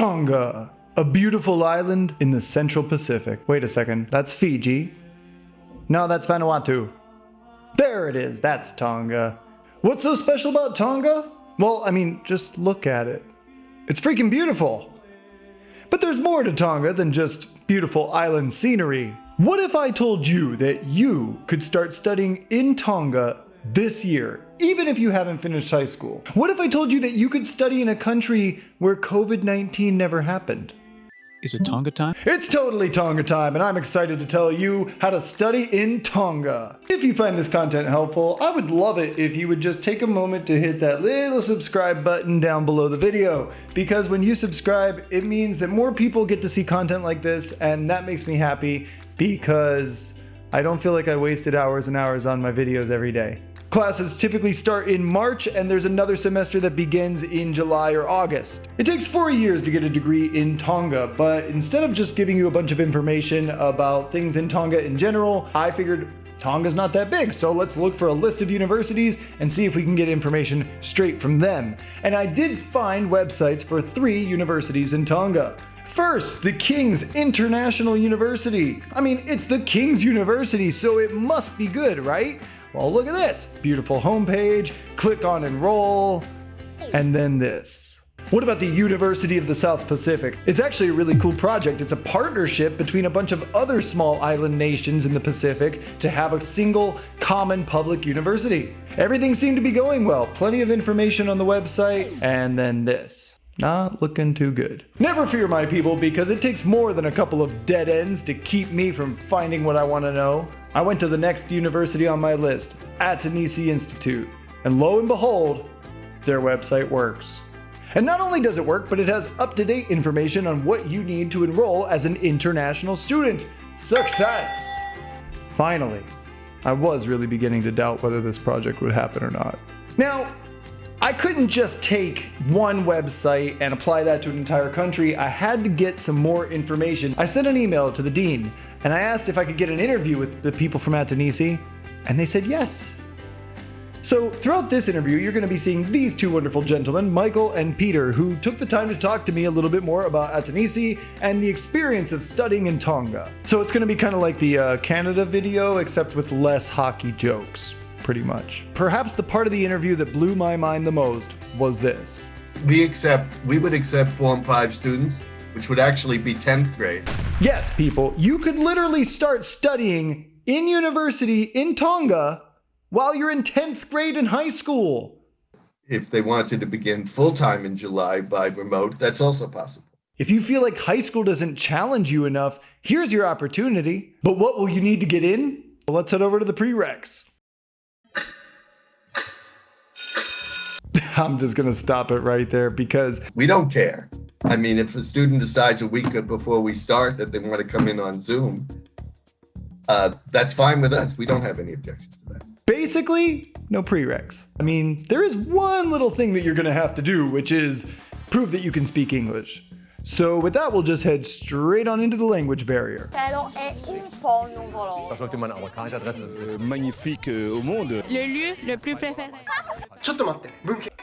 Tonga, a beautiful island in the Central Pacific. Wait a second, that's Fiji. No, that's Vanuatu. There it is, that's Tonga. What's so special about Tonga? Well, I mean, just look at it. It's freaking beautiful. But there's more to Tonga than just beautiful island scenery. What if I told you that you could start studying in Tonga this year, even if you haven't finished high school? What if I told you that you could study in a country where COVID 19 never happened? Is it Tonga time? It's totally Tonga time, and I'm excited to tell you how to study in Tonga. If you find this content helpful, I would love it if you would just take a moment to hit that little subscribe button down below the video, because when you subscribe, it means that more people get to see content like this, and that makes me happy because I don't feel like I wasted hours and hours on my videos every day. Classes typically start in March and there's another semester that begins in July or August. It takes four years to get a degree in Tonga, but instead of just giving you a bunch of information about things in Tonga in general, I figured Tonga's not that big, so let's look for a list of universities and see if we can get information straight from them. And I did find websites for three universities in Tonga. First, the King's International University. I mean, it's the King's University, so it must be good, right? Well, look at this. Beautiful homepage, click on enroll, and then this. What about the University of the South Pacific? It's actually a really cool project. It's a partnership between a bunch of other small island nations in the Pacific to have a single common public university. Everything seemed to be going well. Plenty of information on the website, and then this. Not looking too good. Never fear, my people, because it takes more than a couple of dead ends to keep me from finding what I want to know. I went to the next university on my list, Atenisi Institute, and lo and behold, their website works. And not only does it work, but it has up-to-date information on what you need to enroll as an international student. Success! Finally, I was really beginning to doubt whether this project would happen or not. Now, I couldn't just take one website and apply that to an entire country. I had to get some more information. I sent an email to the dean and I asked if I could get an interview with the people from Atenisi, and they said yes. So throughout this interview, you're going to be seeing these two wonderful gentlemen, Michael and Peter, who took the time to talk to me a little bit more about Atenisi and the experience of studying in Tonga. So it's going to be kind of like the uh, Canada video, except with less hockey jokes, pretty much. Perhaps the part of the interview that blew my mind the most was this. We accept, we would accept Form 5 students which would actually be 10th grade. Yes, people, you could literally start studying in university in Tonga while you're in 10th grade in high school. If they wanted to begin full time in July by remote, that's also possible. If you feel like high school doesn't challenge you enough, here's your opportunity. But what will you need to get in? Well, let's head over to the prereqs. I'm just going to stop it right there because we don't care. I mean, if a student decides a week before we start that they want to come in on Zoom, uh, that's fine with us. We don't have any objections to that. Basically, no prereqs. I mean, there is one little thing that you're going to have to do, which is prove that you can speak English. So with that, we'll just head straight on into the language barrier. magnifique eh, au monde. Le lieu le plus préféré.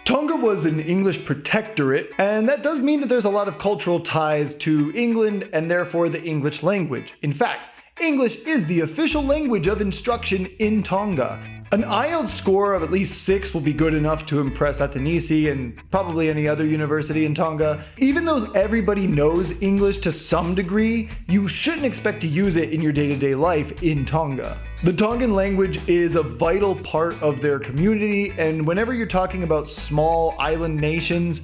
Tonga was an English protectorate, and that does mean that there's a lot of cultural ties to England and therefore the English language. In fact, English is the official language of instruction in Tonga. An IELTS score of at least 6 will be good enough to impress Atenisi and probably any other university in Tonga. Even though everybody knows English to some degree, you shouldn't expect to use it in your day-to-day -day life in Tonga. The Tongan language is a vital part of their community, and whenever you're talking about small island nations,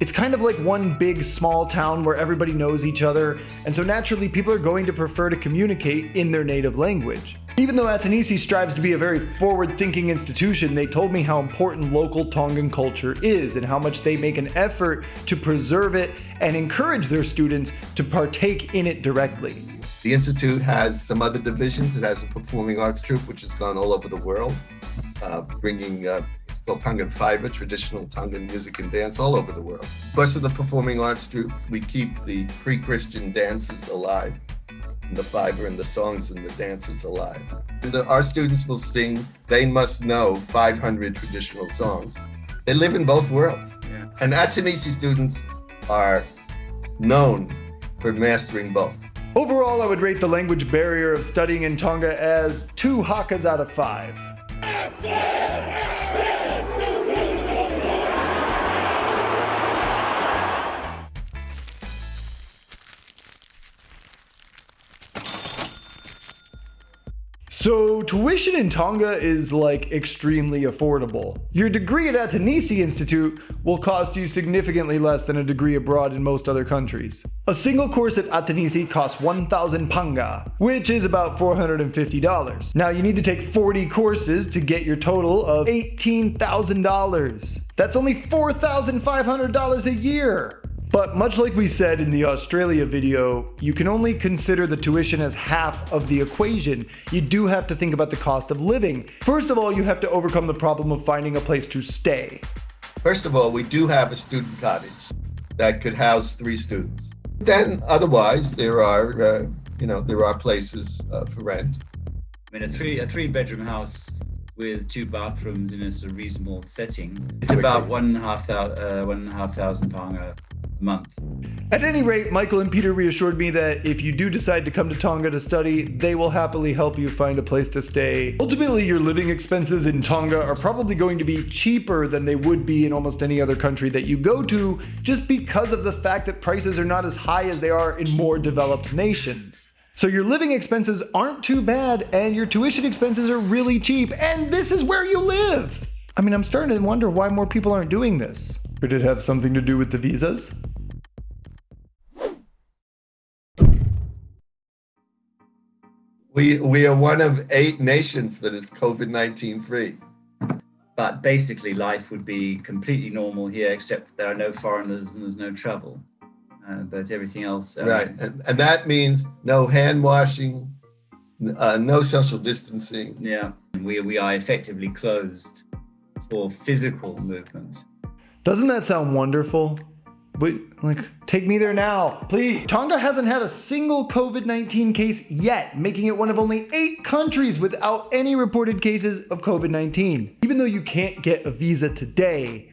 it's kind of like one big small town where everybody knows each other, and so naturally people are going to prefer to communicate in their native language. Even though Atenisi strives to be a very forward-thinking institution, they told me how important local Tongan culture is and how much they make an effort to preserve it and encourage their students to partake in it directly. The Institute has some other divisions. It has a performing arts troupe, which has gone all over the world, uh, bringing uh, it's called Tongan Fiver, traditional Tongan music and dance all over the world. Course, of the performing arts troupe, we keep the pre-Christian dances alive the fiber and the songs and the dances alive. The, our students will sing, they must know 500 traditional songs. They live in both worlds. Yeah. And Atenisi students are known for mastering both. Overall, I would rate the language barrier of studying in Tonga as two hakas out of five. So tuition in Tonga is like extremely affordable. Your degree at Atenisi Institute will cost you significantly less than a degree abroad in most other countries. A single course at Atenisi costs 1,000 pa'anga, which is about $450. Now you need to take 40 courses to get your total of $18,000. That's only $4,500 a year. But much like we said in the Australia video, you can only consider the tuition as half of the equation. You do have to think about the cost of living. First of all, you have to overcome the problem of finding a place to stay. First of all, we do have a student cottage that could house three students. Then otherwise, there are, uh, you know, there are places uh, for rent. I mean, a three a three bedroom house with two bathrooms in a sort of reasonable setting. It's about one and a half thousand, uh, one and a half thousand pound a month. At any rate, Michael and Peter reassured me that if you do decide to come to Tonga to study, they will happily help you find a place to stay. Ultimately, your living expenses in Tonga are probably going to be cheaper than they would be in almost any other country that you go to, just because of the fact that prices are not as high as they are in more developed nations. So your living expenses aren't too bad and your tuition expenses are really cheap and this is where you live. I mean, I'm starting to wonder why more people aren't doing this. Could it have something to do with the visas? We, we are one of eight nations that is COVID-19 free. But basically life would be completely normal here, except there are no foreigners and there's no travel. Uh, but everything else. Um, right, and, and that means no hand washing, uh, no social distancing. Yeah, we, we are effectively closed for physical movement. Doesn't that sound wonderful? But like, take me there now, please. Tonga hasn't had a single COVID-19 case yet, making it one of only eight countries without any reported cases of COVID-19. Even though you can't get a visa today,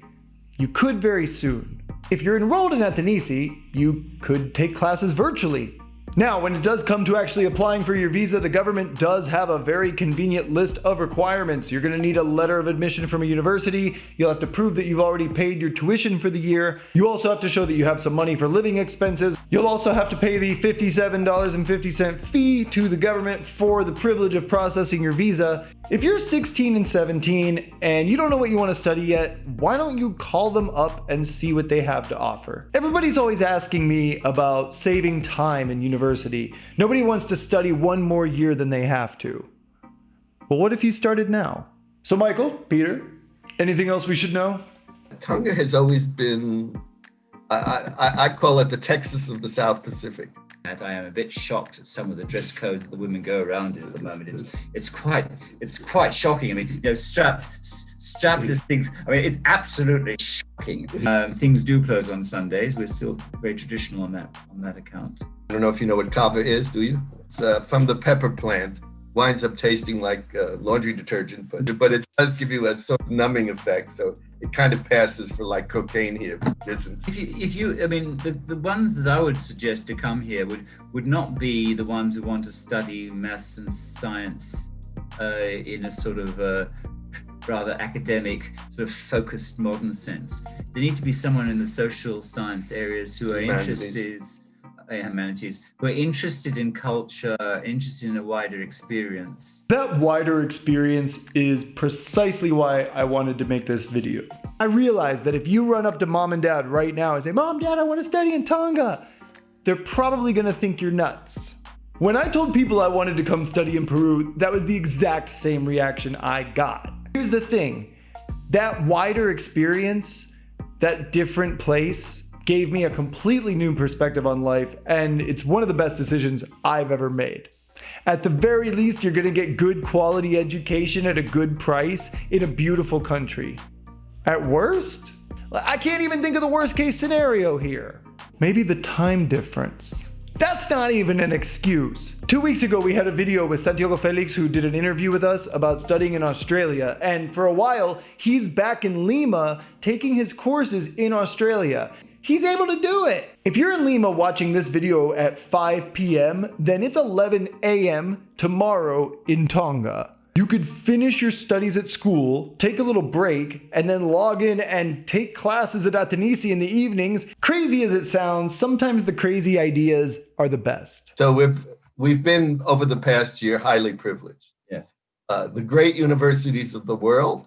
you could very soon. If you're enrolled in Atenisi, you could take classes virtually. Now, when it does come to actually applying for your visa, the government does have a very convenient list of requirements. You're going to need a letter of admission from a university. You'll have to prove that you've already paid your tuition for the year. You also have to show that you have some money for living expenses. You'll also have to pay the $57.50 fee to the government for the privilege of processing your visa. If you're 16 and 17 and you don't know what you want to study yet, why don't you call them up and see what they have to offer? Everybody's always asking me about saving time in university university. Nobody wants to study one more year than they have to. Well, what if you started now? So Michael, Peter, anything else we should know? Tonga has always been, I, I, I call it the Texas of the South Pacific. I am a bit shocked at some of the dress codes that the women go around in at the moment. It's it's quite it's quite shocking. I mean, you know, strap strapless things. I mean, it's absolutely shocking. Um, things do close on Sundays. We're still very traditional on that on that account. I don't know if you know what kava is, do you? It's uh, from the pepper plant. Winds up tasting like uh, laundry detergent, but but it does give you a sort of numbing effect. So it kind of passes for like cocaine here. Isn't. If you, if you, I mean, the, the ones that I would suggest to come here would would not be the ones who want to study maths and science uh, in a sort of uh, rather academic, sort of focused modern sense. They need to be someone in the social science areas who are interested humanities who are interested in culture, interested in a wider experience. That wider experience is precisely why I wanted to make this video. I realized that if you run up to mom and dad right now and say, Mom, Dad, I want to study in Tonga, they're probably going to think you're nuts. When I told people I wanted to come study in Peru, that was the exact same reaction I got. Here's the thing, that wider experience, that different place, gave me a completely new perspective on life, and it's one of the best decisions I've ever made. At the very least, you're gonna get good quality education at a good price in a beautiful country. At worst, I can't even think of the worst case scenario here. Maybe the time difference. That's not even an excuse. Two weeks ago, we had a video with Santiago Felix who did an interview with us about studying in Australia. And for a while, he's back in Lima taking his courses in Australia. He's able to do it. If you're in Lima watching this video at 5 p.m., then it's 11 a.m. tomorrow in Tonga. You could finish your studies at school, take a little break, and then log in and take classes at Atenisi in the evenings. Crazy as it sounds, sometimes the crazy ideas are the best. So we've we've been over the past year highly privileged. Yes. Uh, the great universities of the world,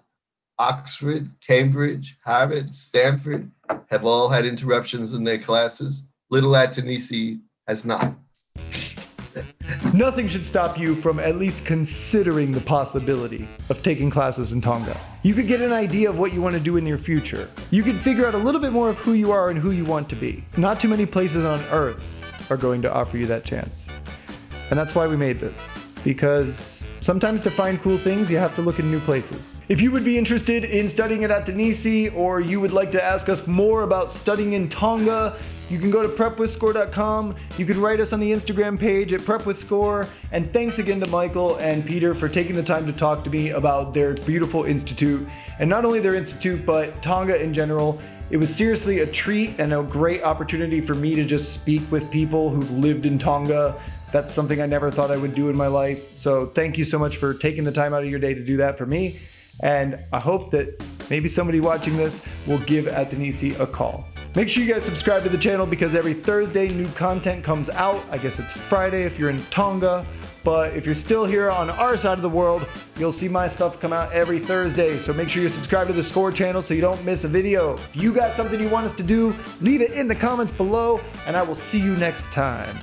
Oxford, Cambridge, Harvard, Stanford, have all had interruptions in their classes. Little Atenisi has not. Nothing should stop you from at least considering the possibility of taking classes in Tonga. You could get an idea of what you want to do in your future. You could figure out a little bit more of who you are and who you want to be. Not too many places on earth are going to offer you that chance. And that's why we made this. Because sometimes to find cool things, you have to look in new places. If you would be interested in studying at Atenisi or you would like to ask us more about studying in Tonga, you can go to prepwithscore.com. You can write us on the Instagram page at prepwithscore. And thanks again to Michael and Peter for taking the time to talk to me about their beautiful institute. And not only their institute, but Tonga in general. It was seriously a treat and a great opportunity for me to just speak with people who've lived in Tonga. That's something I never thought I would do in my life. So thank you so much for taking the time out of your day to do that for me. And I hope that maybe somebody watching this will give Atenisi a call. Make sure you guys subscribe to the channel because every Thursday new content comes out. I guess it's Friday if you're in Tonga. But if you're still here on our side of the world, you'll see my stuff come out every Thursday. So make sure you subscribe to the Score channel so you don't miss a video. If you got something you want us to do, leave it in the comments below, and I will see you next time.